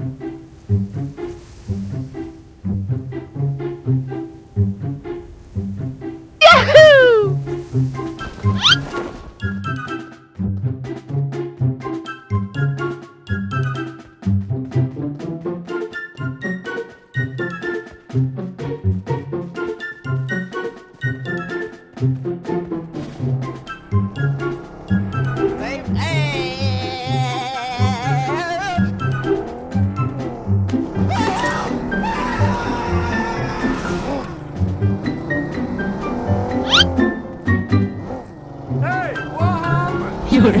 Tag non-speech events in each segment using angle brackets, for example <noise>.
You 有人。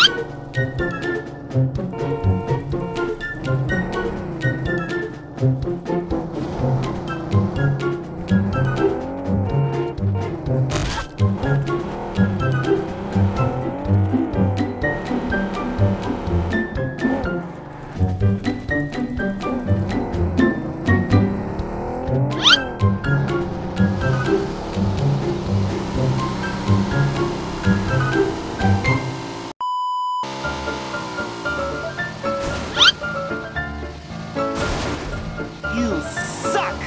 suck!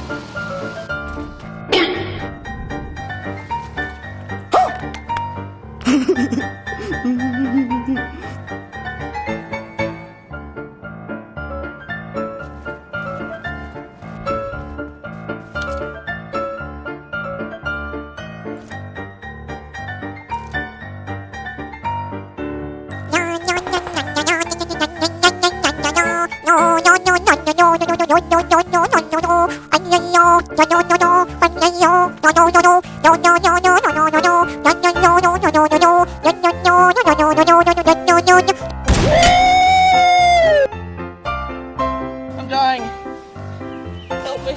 I'm dying. Help me.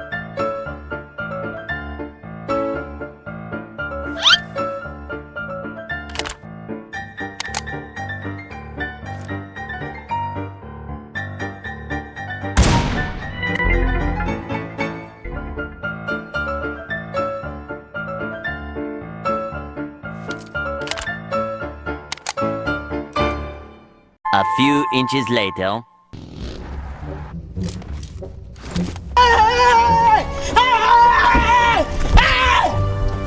<laughs> A few inches later.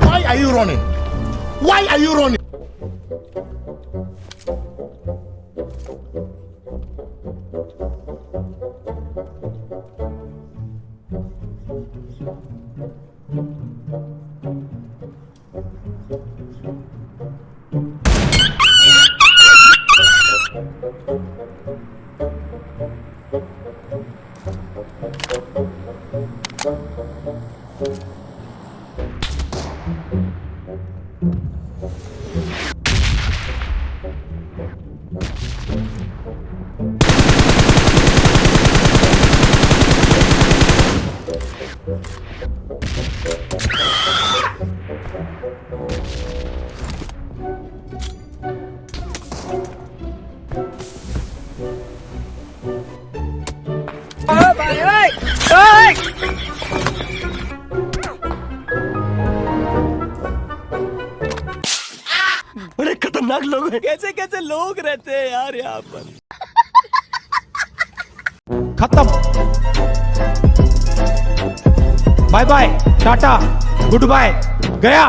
Why are you running? Why are you running? Thank बड़े खतरनाक लोग हैं। कैसे कैसे लोग रहते हैं यार यहाँ पर? खत्म। Bye bye tata good bye गया।